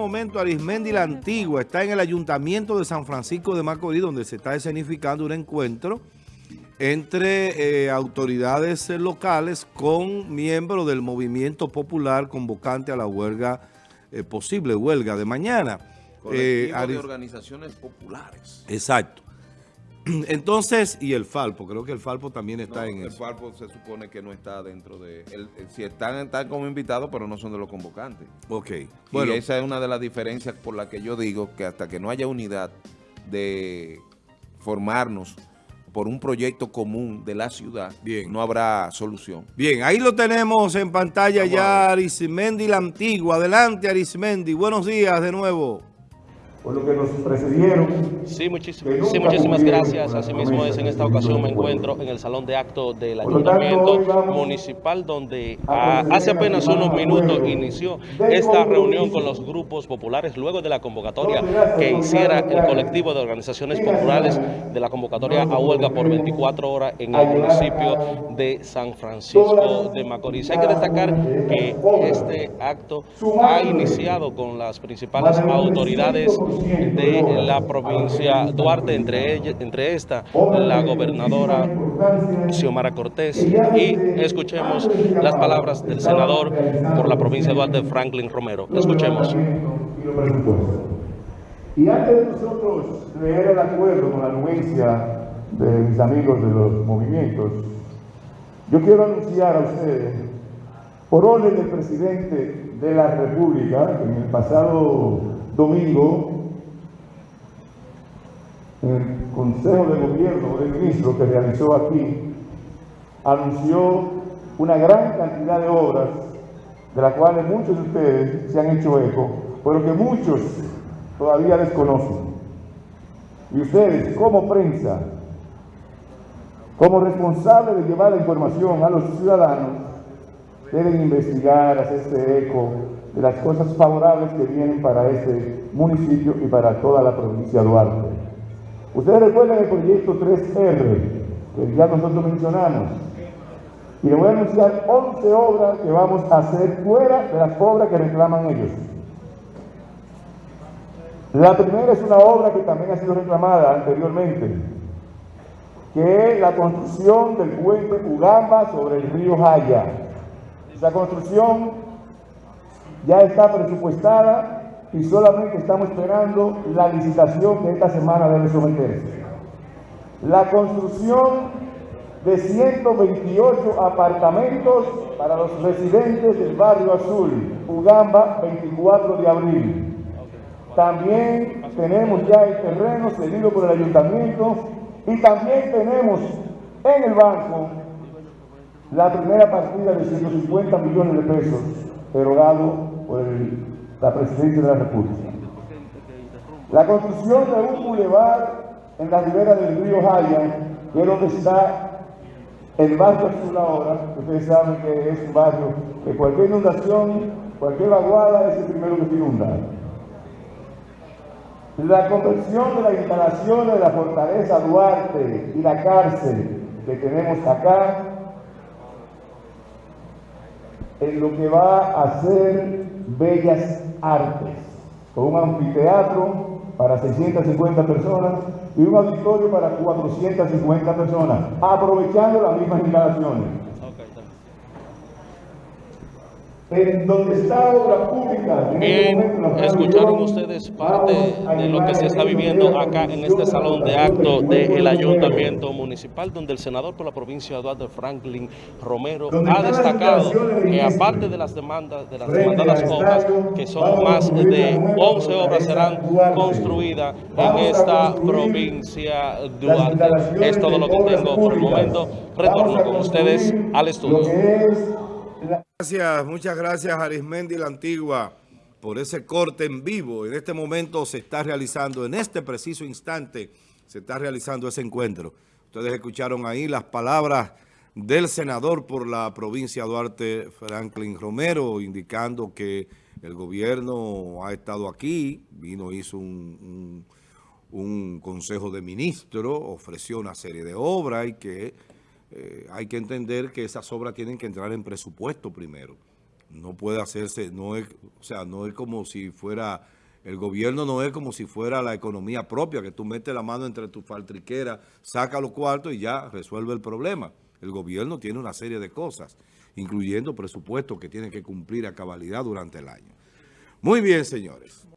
momento Arismendi la Antigua está en el Ayuntamiento de San Francisco de Macorís, donde se está escenificando un encuentro entre eh, autoridades locales con miembros del movimiento popular convocante a la huelga, eh, posible huelga de mañana. Eh, de organizaciones populares. Exacto. Entonces, y el Falpo, creo que el Falpo también está en el eso. El Falpo se supone que no está dentro de... si están, están como invitados, pero no son de los convocantes. Ok. Bueno, y esa es una de las diferencias por la que yo digo que hasta que no haya unidad de formarnos por un proyecto común de la ciudad, Bien. no habrá solución. Bien, ahí lo tenemos en pantalla ya, Arismendi la Antigua. Adelante, Arismendi. Buenos días de nuevo por lo que nos precedieron. Sí, muchísimas, sí, muchísimas gracias. Asimismo es en esta ocasión me encuentro en el salón de acto del Ayuntamiento Municipal donde ah, hace apenas unos minutos inició esta reunión con los grupos populares luego de la convocatoria que hiciera el colectivo de organizaciones populares de la convocatoria a huelga por 24 horas en el municipio de San Francisco de Macorís. Hay que destacar que este acto ha iniciado con las principales autoridades de la provincia Duarte, entre, ella, entre esta la gobernadora Xiomara Cortés. Y escuchemos las palabras del senador por la provincia Duarte, Franklin Romero. Escuchemos. Y antes de nosotros leer el acuerdo con la anuencia de mis amigos de los movimientos, yo quiero anunciar a ustedes, por orden del presidente de la República, en el pasado domingo, el Consejo de Gobierno del Ministro que realizó aquí, anunció una gran cantidad de obras, de las cuales muchos de ustedes se han hecho eco, pero que muchos todavía desconocen. Y ustedes, como prensa, como responsables de llevar la información a los ciudadanos, deben investigar, hacerse eco de las cosas favorables que vienen para este municipio y para toda la provincia de Duarte. Ustedes recuerdan el proyecto 3R, que ya nosotros mencionamos. Y les voy a anunciar 11 obras que vamos a hacer fuera de las obras que reclaman ellos. La primera es una obra que también ha sido reclamada anteriormente, que es la construcción del puente Ugamba sobre el río Jaya. Esa construcción ya está presupuestada y solamente estamos esperando la licitación que esta semana debe someterse. La construcción de 128 apartamentos para los residentes del barrio Azul, Ugamba, 24 de abril. También tenemos ya el terreno cedido por el ayuntamiento y también tenemos en el banco la primera partida de 150 millones de pesos erogado por el la presidencia de la República. La construcción de un bulevar en la ribera del río Jaya, que es donde está el barrio azul ahora, ustedes saben que es un barrio que cualquier inundación, cualquier vaguada es el primero que se inunda. La conversión de las instalaciones de la fortaleza Duarte y la cárcel que tenemos acá en lo que va a ser Bellas Artes, con un anfiteatro para 650 personas y un auditorio para 450 personas, aprovechando las mismas instalaciones. En donde está obra pública. Bien, este escucharon ustedes parte de lo que se está viviendo acá en este salón de acto del Ayuntamiento Municipal, donde el senador por la provincia Eduardo Franklin Romero ha destacado que aparte de las demandas, de las demandadas obras, que son más de 11 obras serán construidas en esta provincia Duarte. Es todo lo que tengo por el momento. Retorno con ustedes al estudio. Gracias, muchas gracias Arismendi la Antigua por ese corte en vivo. En este momento se está realizando, en este preciso instante, se está realizando ese encuentro. Ustedes escucharon ahí las palabras del senador por la provincia Duarte, Franklin Romero, indicando que el gobierno ha estado aquí, vino, hizo un, un consejo de ministros, ofreció una serie de obras y que eh, hay que entender que esas obras tienen que entrar en presupuesto primero. no puede hacerse, no es, o sea, no es como si fuera, el gobierno no es como si fuera la economía propia, que tú metes la mano entre tu faltriquera, saca los cuartos y ya resuelve el problema. El gobierno tiene una serie de cosas, incluyendo presupuestos que tiene que cumplir a cabalidad durante el año. Muy bien, señores.